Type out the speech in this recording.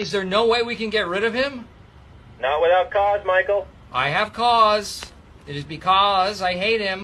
Is there no way we can get rid of him? Not without cause, Michael. I have cause. It is because I hate him.